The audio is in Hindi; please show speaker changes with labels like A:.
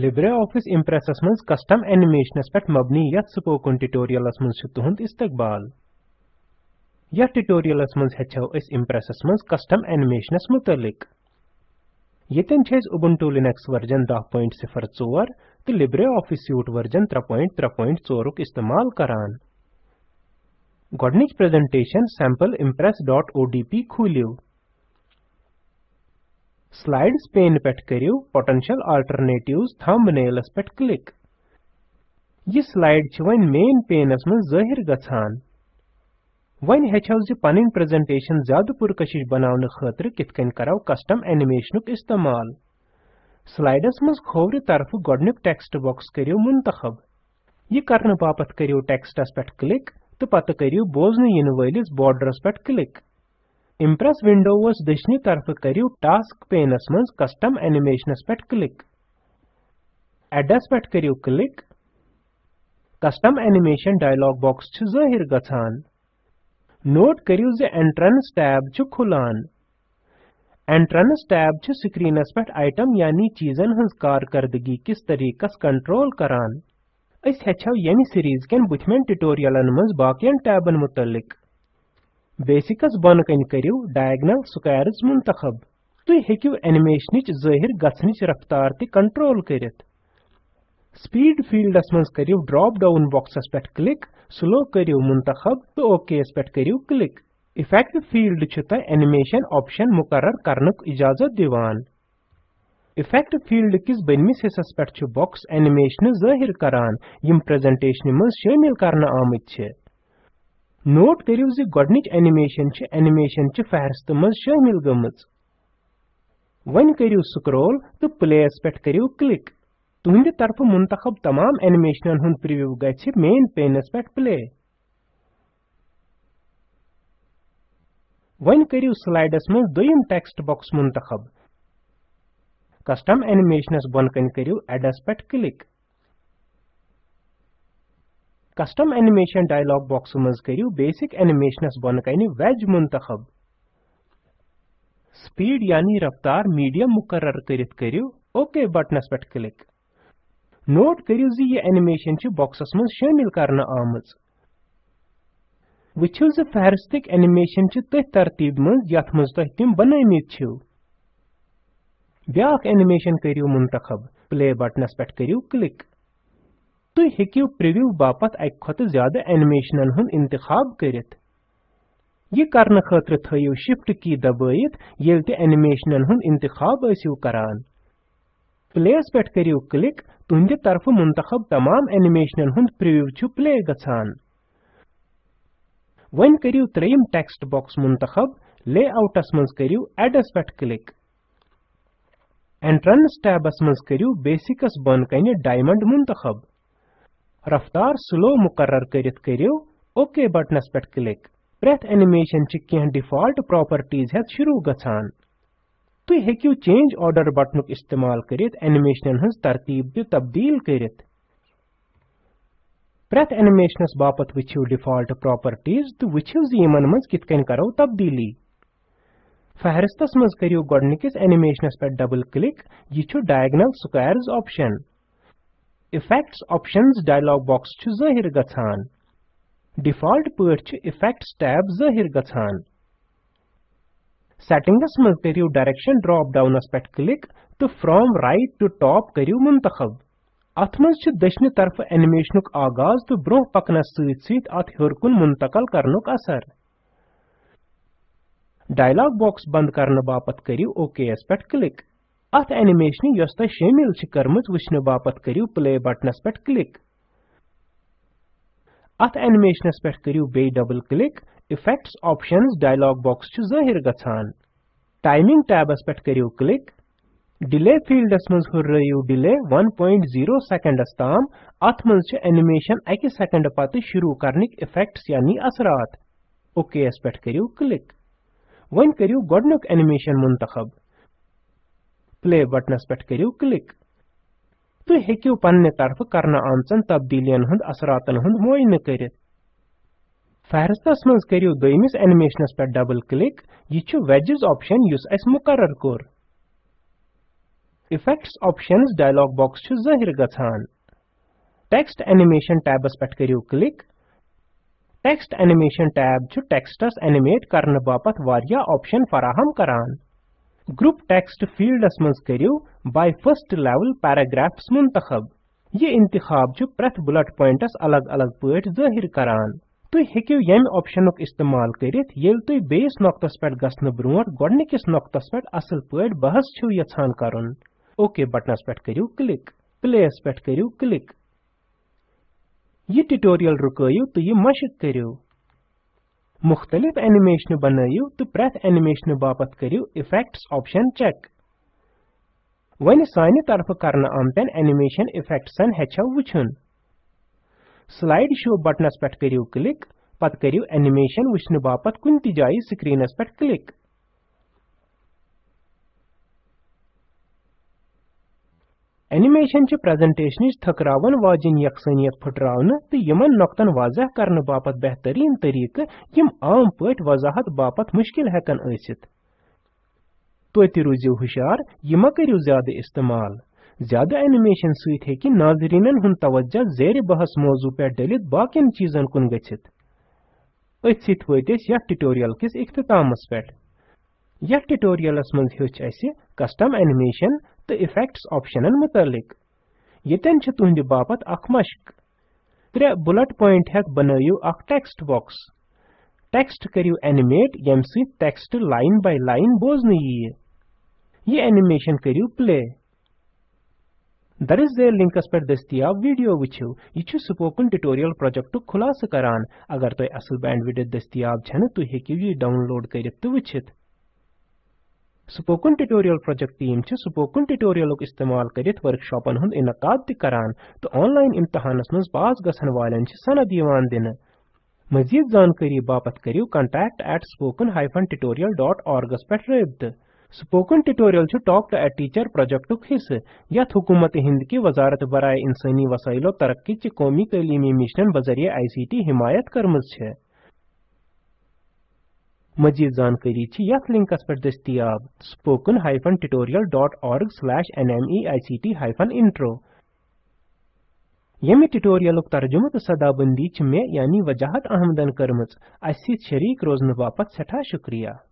A: LibreOffice Impressस मन्ज custom animationस पेट मबनी यथ spoken tutorialस मन्ज छ तुहंद इस्तकबाल यथ tutorialस मन्ज हेचौ इस Impressस मन्ज custom animationस मुतलिक यतन छ Ubuntu Linux वर्जन 10.04 ते LibreOffice Suite वर्जन 3.3.4 क इस्तेमाल करान गॉडनिक प्रेजेंटेशन sample impress.odp खुलियो Slides pane peht karyu Potential Alternatives thumbnails peht click. Ye slide chh wen main pane as man zahir gachan. Wen hechaw zi panin presentation zyadu purkashish banavne khatr kitkan karaw custom animationuk istamal. Slides maz khowri tarfu godnik text box karyu muntakhab. Ye karn bapat karyu text as peht click, tu pat karyu bozne yin wailis borders peht click. Impress Windows dışını tarafı kariu Task Pane'asmız Custom Animation'as pet klik. Address pet kariu klik. Custom Animation dialog box çı zahir gatsan. Note kariu ze Entrance tab çı khulan. Entrance tab çı screen'as pet item yani çizen hınz karkardgi kis tarikas control karan. Is hechav yemi series ken buthman tutorialan mız bakiyan tabın mutallik. बेसिकस बन कन करियो डायगोनल स्क्वायर्स मुंतखब तु हेकियो एनिमेशनच जाहिर गसनच रफ्तार ते कंट्रोल स्पीड फील्डस मज करियो ड्रॉप डाउन बॉक्सस पेट क्लिक स्लो करियो मुंतखब तो ओके पेट करियो क्लिक इफेक्ट फील्ड छ त एनिमेशन ऑप्शन मुकरर करनक इजाजत दिवान इफेक्ट फील्ड किस बनमिस हिस्स पेट बॉक्स एनिमेशन जाहिर करान यम प्रेजेंटेशन मज आमित नोट करू जोडनिच एनिमेशन एनिमेशन फहरस्त मामिल ग करू स्क्रोल तो प्लेस पे करू क्लिक तुहद तरफ मुंतब तमाम एनिमेशन हूँ प्रव्यू ग मेन पेनस पे प्ले वू स्लाइडस मज दुम टेक्स्ट बॉक्स मुंतब कस्टम एनिमेशनस बोन कन करू एडस पे click custom animation dialog box मज करू बेसिक एनिमेशनस बन कन वेज मुंतखब स्पीड यानी रफ्तार मीडियम मुकर करित करू ओके बटनस पे क्लिक नोट करू जी ये एनिमेशन बॉक्सस मज शामिल कर आमज वु फहरस्तक एनिमेशन तथ तरतीब मज यथ मज तुम तो बनमित ब्या एनिमेशन करू मुंतखब प्ले बटनस पे करू क्लिक तु हेकिव प्रिव्यू बापत अक ज्यादा एनिमेशनन हुन इंतखाब करित ये करने खातर थयो शिफ्ट की दबायत येल ते एनिमेशनन हुन इंतखाब ऐसिव करान प्लेस पेट करियो क्लिक तुंदे तरफ मुंतखब तमाम एनिमेशनन हुन प्रिव्यू छु प्ले गछान वन करियो त्रयम टेक्स्ट बॉक्स मुंतखब लेआउटस मन्स करियो एडस पेट क्लिक एंट्रेंस टैबस मन्स करियो बेसिकस बन कने डायमंड मुंतखब रफ्तार स्लो मुकर्रर करित ओके बटनस पे क्लिक प्रत्येक एनिमेशन चि कह डिफॉल्ट प्रॉपर्टीज हेत शुरू ग तु तो हेकियो चेंज ऑर्डर बटन इस्तेमाल कर एनिमेशन हज तरतीब तब्दील कर प्रत्येक एनिमेशन बापत वचियो डिफॉल्ट प्रॉपर्टीज तो वचियो इन मज कितकन करो तब्दीली फहरस्त मज करियो गडनिकिस एनिमेशनस पे डबल क्लिक यह diagonal squares option Effects Options dialog box chu zahir gachan. Default pöt chu Effects tab zahir gachan. Settings maz kariu Direction drop down as pet click to From right to top kariu muntakhab. अथ मज छ दशनि तरफ एनिमेशनुक आगाज तो ब्रोह पकनस सहित सहित अथ हरकुन मुंतकल करनुक असर डायलॉग बॉक्स बंद करने बापत करियो ओके एस पेट क्लिक अथ एनिमेशन यस तय शामिल छ कर्मत वुचने बापत प्ले बटनस पेट क्लिक अथ एनिमेशनस पेट करियो बे double click effects options dialog box छ जाहिर गछान टाइमिंग टैबस पेट करियो क्लिक डिले फील्डस मज हुर्रयो डिले 1.0 सेकंडस जीरो अथ तम छ एनिमेशन 1 सेकंड पत शुरू करनिक इफेक्ट्स यानी असरात ओके एस पेट करियो क्लिक वन करियो एनिमेशन प्ले बटनस पे करियो क्लिक तु हेकियो पन्ने तरफ करन आमचन तब्दीलियन हुंद असरातन हुंद मोइन करित फहरस्तस मज करियो दोयमिस पे डबल क्लिक यह वेजिज ऑप्शन युस मुकर मुकरर कोर इफेक्ट्स ऑप्शंस डायलॉग बॉक्स जहिर ग टेक्स्ट एनिमेशन टैबस पे कर क्लिक टेक्स्ट एनिमेशन टैब टेक्स्टस एनिमेट करने बापत वारिया ऑप्शन फराहम करान ग्रुप टेक्स्ट फील्डस मज करियो बाय फर्स्ट लेवल पैराग्राफ़ मुंतखब ये इंतखाब जो प्रथ बुलेट पॉइंटस अलग अलग पट जाहिर करान तुम हेको यम ऑप्शनुक इस्तेमाल कर येल पे गसन ब्रोट गोडनिकिस पे असल पट बहस छु यछान ओके बटनस पे करियो क्लिक प्लेस पे करियो क्लिक ये ट्यूटोरियल रुकायो तो मशक मुख्तलिफ एनिमेशन बन तो प्रथ एनिमेशन बापत करियो इफेक्ट्स ऑप्शन चेक वन सानि तरफ करन आमतन एनिमेशन इफेक्ट्सन हेचो वुछन स्लाइड शो बटनस पेट करियो क्लिक पत करियो एनिमेशन वुछन बापत कुन जाय स्क्रीनस पेट क्लिक एनिमेशन च प्रेजेंटेशनच थकरावन वाजिन यकसनियत फटरावने तो यमन नक्तन वाजह करने बापत बेहतरीन तरीक यम आम पट वजाहत बापत मुश्किल हकन ऐसित तो रूजिव हुशार यमा करियो ज्यादा इस्तेमाल ज्यादा एनिमेशन सहित हेकि नाजरीनन हुन तवज्जा जेर बहस मौजू पे डलित बाकिन चीजन कुन गछित अथ सत वतिस ट्यूटोरियल किस इख्तितामस पे यथ ट्यूटोरियलस मज हेच कस्टम एनिमेशन تہٕ اِفیکٹس آپشنن مُتعلق ییٚتٮ۪ن چھِ تُہنٛدِ باپتھ اکھ مشق ترٛےٚ بُلٹ پوینٹ ہٮ۪تھ بنٲیِو اکھ ٹیکسٹ باکس ٹیکسٹ کٔرِو اینیمیٹ ییٚمہِ سۭتۍ ٹیکسٹ لاین باے لاین بوزنہٕ یِیہِ یہِ اینیمیشن کٔرِو پلے درس ذیل لِنکس پٮ۪ٹھ دٔستیاب ویڈیو وٕچھِو یہِ چھُ سپوکن ٹیوٹوریل پروجیکٹُک خُلاصہٕ کران اگر تۄہہِ اصل بینڈوڈت دٔستیاب چھنہٕ تُہۍ ہیٚکِو یہِ ڈاؤن لوڈ کٔرِتھ تہٕ وٕچھِتھ स्पोकन ट्यूटोरियल प्रोजेक्ट टीम छ स्पोकन ट्यूटोरियल इस्तेमाल करित वर्कशॉपन हुन इनकाद करान तो ऑनलाइन इम्तहानस मज पास गसन वालन सनद यवान दिन मजीद जानकारी बापत करियो contact at spoken hyphen tutorial dot ऑर्गस पेट रब्त spoken tutorial talk to a teacher project हिस्से यथ हुकूमत हिंद की वजारत बरए इंसानी वसाइलो तरक्की कौमी तलीमी मिशन बजरिए आईसीटी हिमायत करमज छ मजीद जानकारी यथ लिंकस पे दस्तियाब spoken hyphen tutorial dot org slash N M E I C T hyphen intro यमि ट्यूटोरियल तर्जुम तो सदाबंदी मे यानी वजाहत अहमदन कर्म शरीक रोजन बापत सठा शुक्रिया